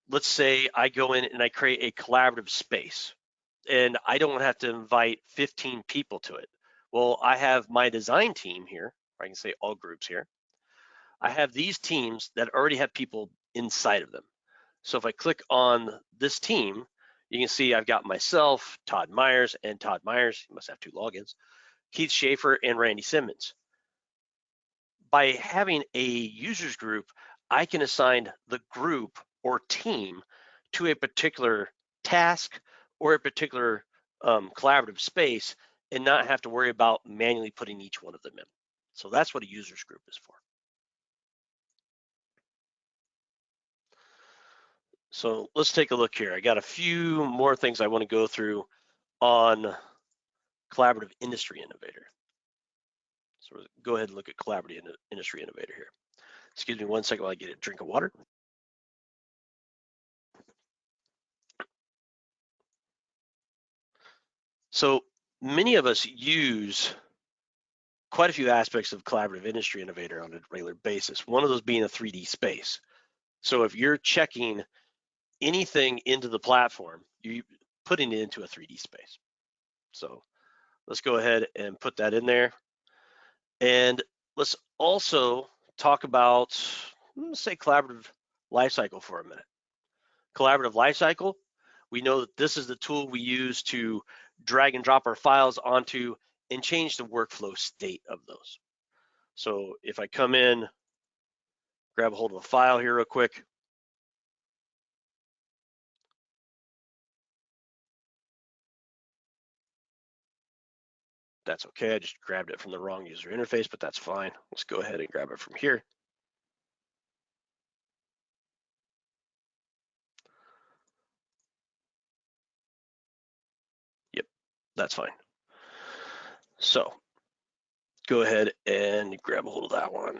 let's say I go in and I create a collaborative space and I don't have to invite 15 people to it. Well, I have my design team here, I can say all groups here. I have these teams that already have people inside of them. So if I click on this team, you can see I've got myself, Todd Myers, and Todd Myers, you must have two logins. Keith Schaefer, and Randy Simmons. By having a users group, I can assign the group or team to a particular task or a particular um, collaborative space and not have to worry about manually putting each one of them in. So that's what a users group is for. So let's take a look here. I got a few more things I want to go through on collaborative industry innovator. So go ahead and look at collaborative industry innovator here. Excuse me one second while I get a drink of water. So many of us use quite a few aspects of collaborative industry innovator on a regular basis. One of those being a 3D space. So if you're checking anything into the platform, you're putting it into a 3D space. So let's go ahead and put that in there. And let's also talk about, say collaborative lifecycle for a minute. Collaborative lifecycle, we know that this is the tool we use to drag and drop our files onto and change the workflow state of those. So if I come in, grab a hold of a file here real quick, That's okay. I just grabbed it from the wrong user interface, but that's fine. Let's go ahead and grab it from here. Yep, that's fine. So go ahead and grab a hold of that one.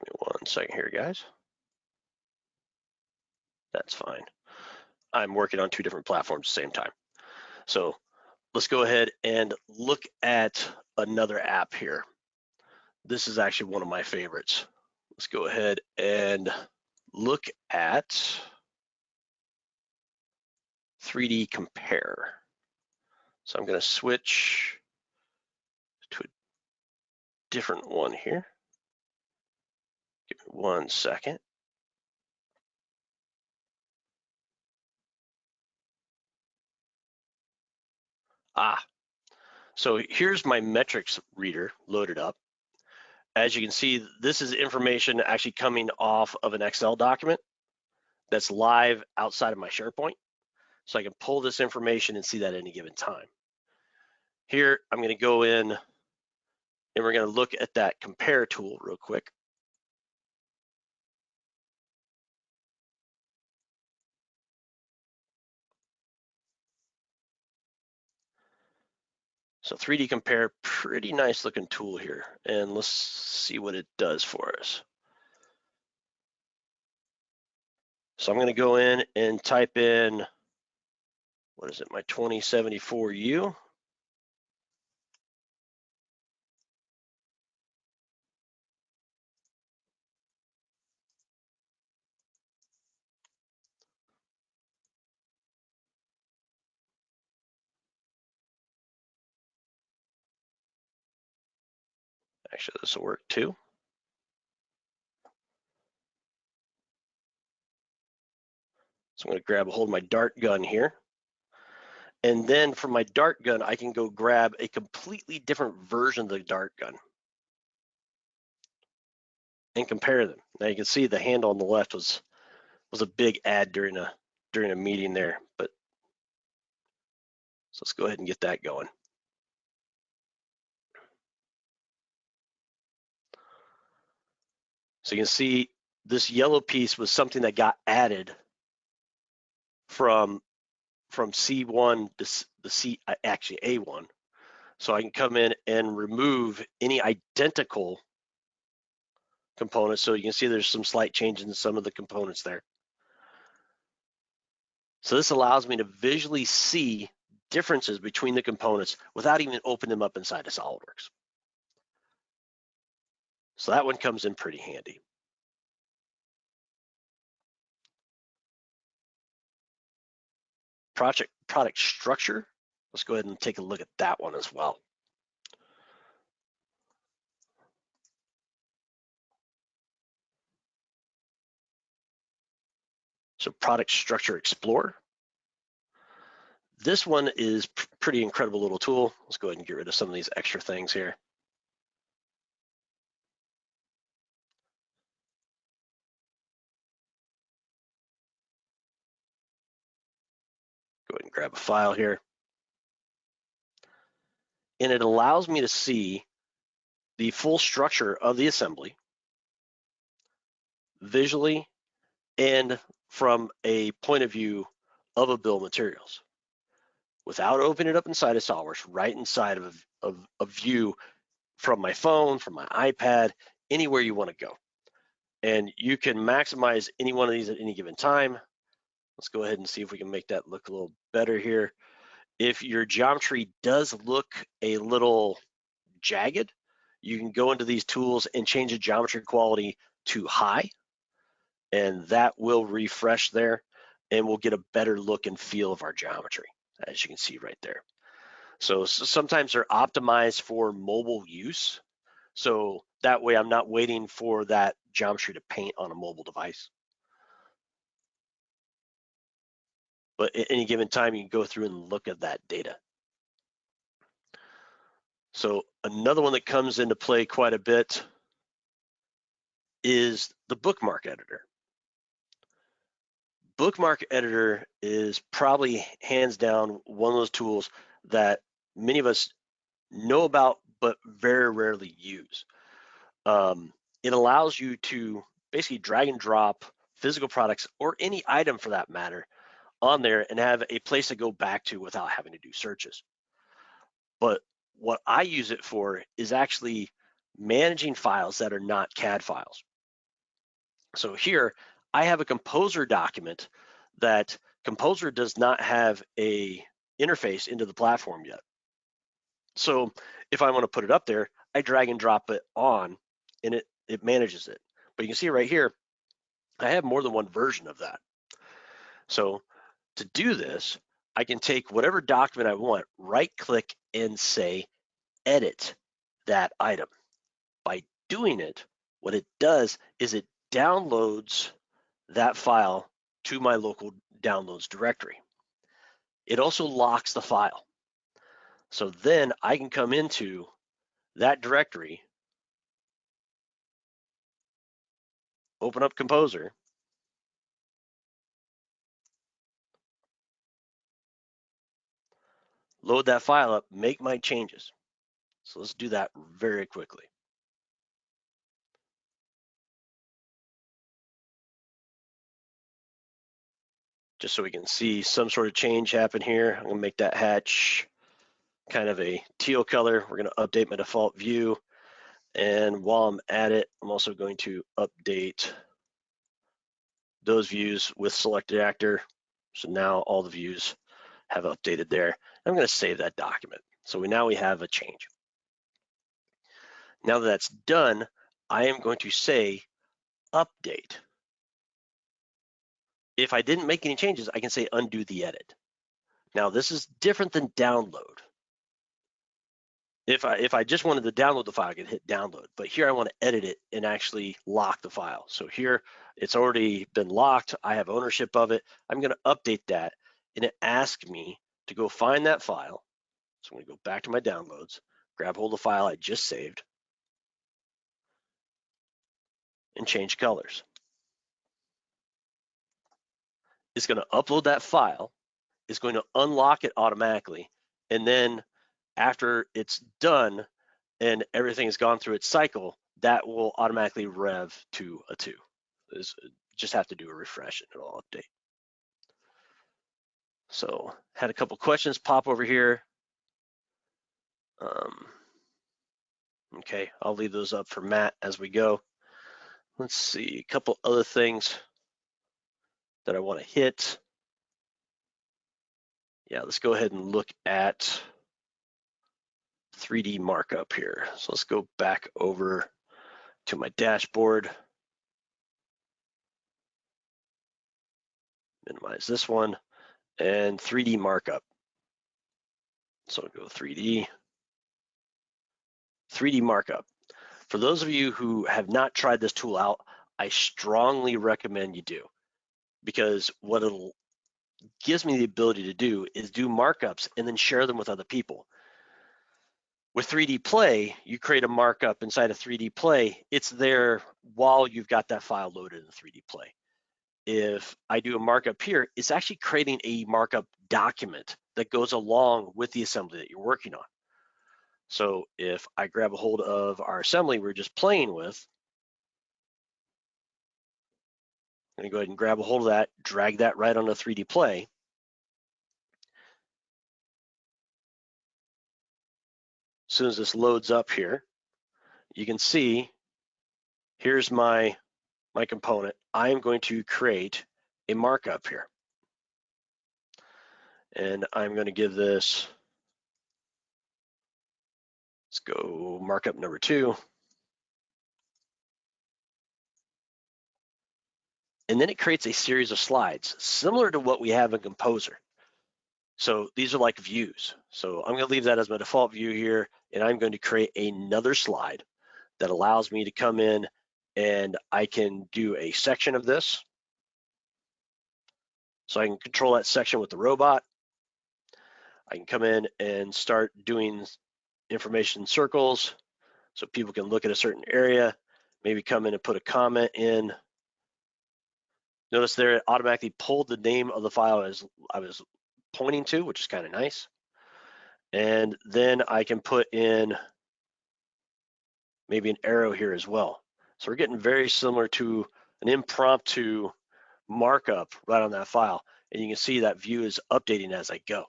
Give me one second here, guys. That's fine. I'm working on two different platforms at the same time. So let's go ahead and look at another app here. This is actually one of my favorites. Let's go ahead and look at 3D Compare. So I'm going to switch to a different one here. One second. Ah, so here's my metrics reader loaded up. As you can see, this is information actually coming off of an Excel document that's live outside of my SharePoint. So I can pull this information and see that at any given time. Here, I'm gonna go in and we're gonna look at that compare tool real quick. So 3D compare, pretty nice looking tool here. And let's see what it does for us. So I'm gonna go in and type in, what is it, my 2074U. Actually, this will work too. So I'm going to grab a hold of my dart gun here. And then from my dart gun, I can go grab a completely different version of the dart gun and compare them. Now you can see the handle on the left was was a big ad during a during a meeting there, but so let's go ahead and get that going. So you can see this yellow piece was something that got added from from C1 to the C uh, actually A1. So I can come in and remove any identical components. So you can see there's some slight changes in some of the components there. So this allows me to visually see differences between the components without even opening them up inside of SolidWorks. So that one comes in pretty handy. Project product structure, let's go ahead and take a look at that one as well. So product structure explorer. This one is pretty incredible little tool. Let's go ahead and get rid of some of these extra things here. Go ahead and grab a file here. And it allows me to see the full structure of the assembly visually and from a point of view of a bill of materials without opening it up inside of SolidWorks, right inside of, of a view from my phone, from my iPad, anywhere you want to go. And you can maximize any one of these at any given time. Let's go ahead and see if we can make that look a little better here. If your geometry does look a little jagged, you can go into these tools and change the geometry quality to high, and that will refresh there, and we'll get a better look and feel of our geometry, as you can see right there. So, so sometimes they're optimized for mobile use. So that way I'm not waiting for that geometry to paint on a mobile device. But at any given time, you can go through and look at that data. So another one that comes into play quite a bit is the bookmark editor. Bookmark editor is probably hands down one of those tools that many of us know about but very rarely use. Um, it allows you to basically drag and drop physical products or any item for that matter on there and have a place to go back to without having to do searches. But what I use it for is actually managing files that are not CAD files. So here I have a composer document that composer does not have a interface into the platform yet. So if I want to put it up there, I drag and drop it on and it, it manages it. But you can see right here, I have more than one version of that. So to do this, I can take whatever document I want, right click and say, edit that item. By doing it, what it does is it downloads that file to my local downloads directory. It also locks the file. So then I can come into that directory, open up Composer, load that file up, make my changes. So let's do that very quickly. Just so we can see some sort of change happen here. I'm gonna make that hatch kind of a teal color. We're gonna update my default view. And while I'm at it, I'm also going to update those views with selected actor. So now all the views have updated there. I'm going to save that document. So we now we have a change. Now that that's done, I am going to say update. If I didn't make any changes, I can say undo the edit. Now this is different than download. If I if I just wanted to download the file, I could hit download. But here I want to edit it and actually lock the file. So here it's already been locked. I have ownership of it. I'm going to update that and it asks me to go find that file. So I'm going to go back to my downloads, grab hold of the file I just saved, and change colors. It's going to upload that file. It's going to unlock it automatically. And then after it's done and everything has gone through its cycle, that will automatically rev to a two. It's, uh, just have to do a refresh and it'll update. So had a couple questions pop over here. Um, okay, I'll leave those up for Matt as we go. Let's see, a couple other things that I want to hit. Yeah, let's go ahead and look at 3D markup here. So let's go back over to my dashboard. Minimize this one and 3D markup. So go 3D. 3D markup. For those of you who have not tried this tool out, I strongly recommend you do because what it gives me the ability to do is do markups and then share them with other people. With 3D Play, you create a markup inside of 3D Play. It's there while you've got that file loaded in 3D Play if I do a markup here, it's actually creating a markup document that goes along with the assembly that you're working on. So if I grab a hold of our assembly we're just playing with, I'm gonna go ahead and grab a hold of that, drag that right onto 3D Play. As soon as this loads up here, you can see, here's my my component, I'm going to create a markup here. And I'm going to give this, let's go markup number two. And then it creates a series of slides similar to what we have in Composer. So these are like views. So I'm going to leave that as my default view here, and I'm going to create another slide that allows me to come in and I can do a section of this. So I can control that section with the robot. I can come in and start doing information circles so people can look at a certain area, maybe come in and put a comment in. Notice there it automatically pulled the name of the file as I was pointing to, which is kind of nice. And then I can put in maybe an arrow here as well. So we're getting very similar to an impromptu markup right on that file. And you can see that view is updating as I go.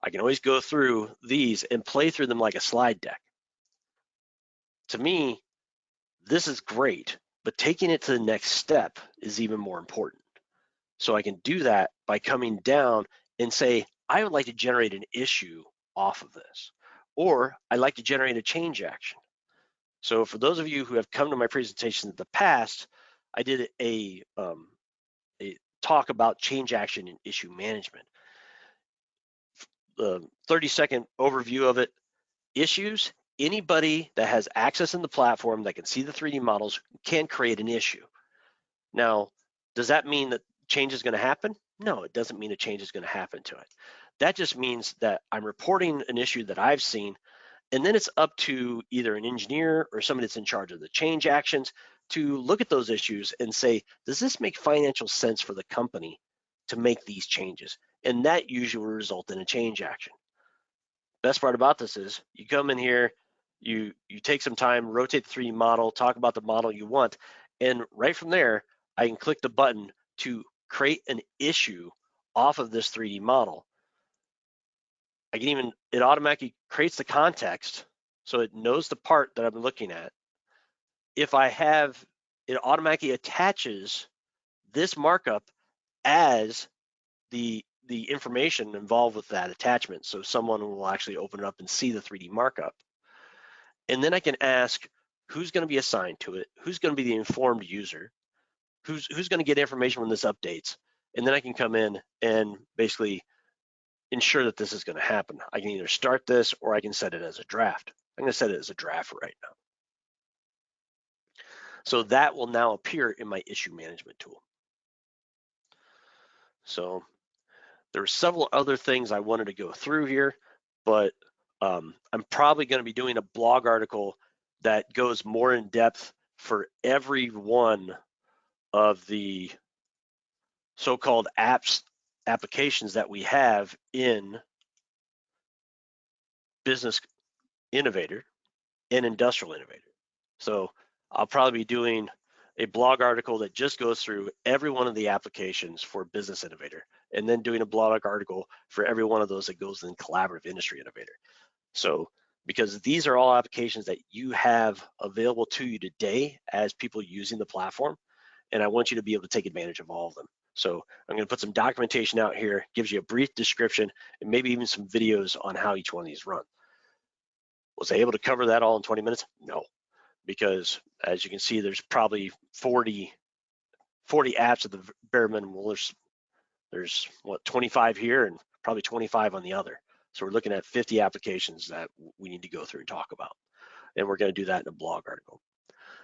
I can always go through these and play through them like a slide deck. To me, this is great, but taking it to the next step is even more important. So I can do that by coming down and say, I would like to generate an issue off of this, or I'd like to generate a change action. So for those of you who have come to my presentation in the past, I did a, um, a talk about change action and issue management. The 30 second overview of it, issues, anybody that has access in the platform that can see the 3D models can create an issue. Now, does that mean that change is gonna happen? No, it doesn't mean a change is gonna happen to it. That just means that I'm reporting an issue that I've seen and then it's up to either an engineer or somebody that's in charge of the change actions to look at those issues and say, does this make financial sense for the company to make these changes? And that usually will result in a change action. Best part about this is you come in here, you, you take some time, rotate the 3D model, talk about the model you want, and right from there, I can click the button to create an issue off of this 3D model. I can even, it automatically creates the context so it knows the part that I'm looking at. If I have, it automatically attaches this markup as the the information involved with that attachment. So someone will actually open it up and see the 3D markup. And then I can ask who's going to be assigned to it, who's going to be the informed user, who's who's going to get information when this updates. And then I can come in and basically ensure that this is going to happen. I can either start this or I can set it as a draft. I'm going to set it as a draft right now. So that will now appear in my issue management tool. So there are several other things I wanted to go through here, but um, I'm probably going to be doing a blog article that goes more in depth for every one of the so-called apps applications that we have in business innovator and industrial innovator. So I'll probably be doing a blog article that just goes through every one of the applications for business innovator and then doing a blog article for every one of those that goes in collaborative industry innovator. So because these are all applications that you have available to you today as people using the platform and I want you to be able to take advantage of all of them. So I'm going to put some documentation out here, gives you a brief description and maybe even some videos on how each one of these run. Was I able to cover that all in 20 minutes? No, because as you can see, there's probably 40, 40 apps at the bare minimum. There's, there's what 25 here and probably 25 on the other. So we're looking at 50 applications that we need to go through and talk about. And we're going to do that in a blog article.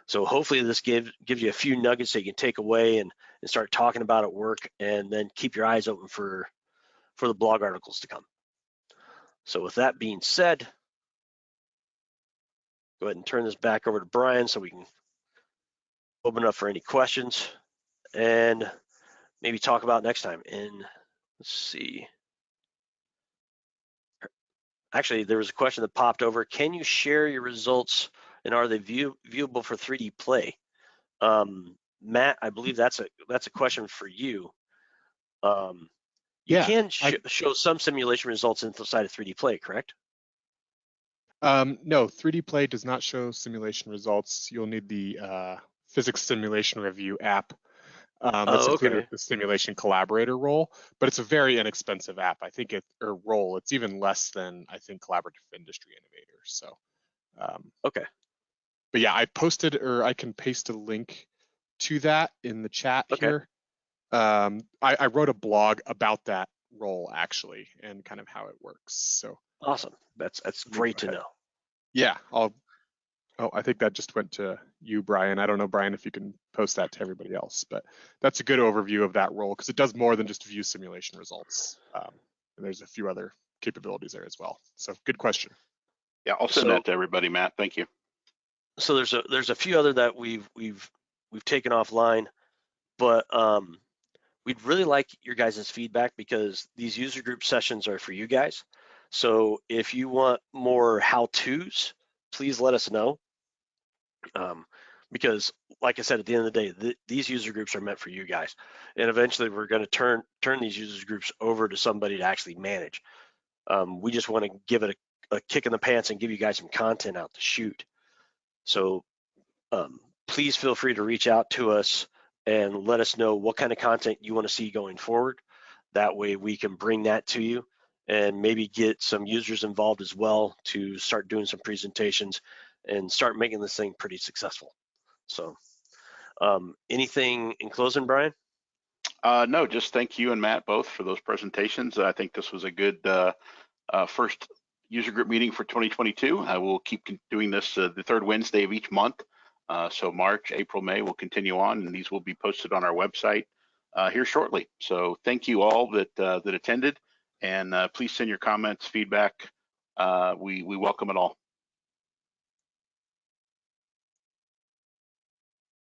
So hopefully this gives gives you a few nuggets that you can take away and, and start talking about at work and then keep your eyes open for, for the blog articles to come. So with that being said, go ahead and turn this back over to Brian so we can open up for any questions and maybe talk about next time. And let's see. Actually, there was a question that popped over. Can you share your results and are they view, viewable for 3D play? Um, Matt, I believe that's a that's a question for you. Um, you Yeah, can sh I- show some simulation results inside of 3D play, correct? Um, no, 3D Play does not show simulation results. You'll need the uh, physics simulation review app. Um, Oh, that's included with the simulation collaborator role, but it's a very inexpensive app. I think it or role. It's even less than I think collaborative industry innovator. So, um, Okay. But yeah, I posted or I can paste a link to that in the chat Okay. here. Um, I, I wrote a blog about that role actually and kind of how it works. So Awesome. That's that's great to know. yeah, I'll. Oh, I think that just went to you, Brian. I don't know, Brian, if you can post that to everybody else, but that's a good overview of that role because it does more than just view simulation results. Um, and there's a few other capabilities there as well. So good question. Yeah, I'll send So- that to everybody, Matt. Thank you. So there's a there's a few other that we've we've we've taken offline, but um, we'd really like your guys' feedback because these user group sessions are for you guys. So if you want more how-tos, please let us know. Um, because like I said, at the end of the day, th- these user groups are meant for you guys, and eventually we're going to turn turn these user groups over to somebody to actually manage. Um, we just want to give it a, a kick in the pants and give you guys some content out to shoot. So um, please feel free to reach out to us and let us know what kind of content you want to see going forward. That way we can bring that to you and maybe get some users involved as well to start doing some presentations and start making this thing pretty successful. So um, anything in closing, Brian? Uh, no, just thank you and Matt both for those presentations. I think this was a good uh, uh, first user group meeting for 2022. I will keep doing this uh, the third Wednesday of each month. Uh, so March, April, May will continue on, and these will be posted on our website uh, here shortly. So thank you all that uh, that attended, and uh, please send your comments, feedback. Uh, we we welcome it all.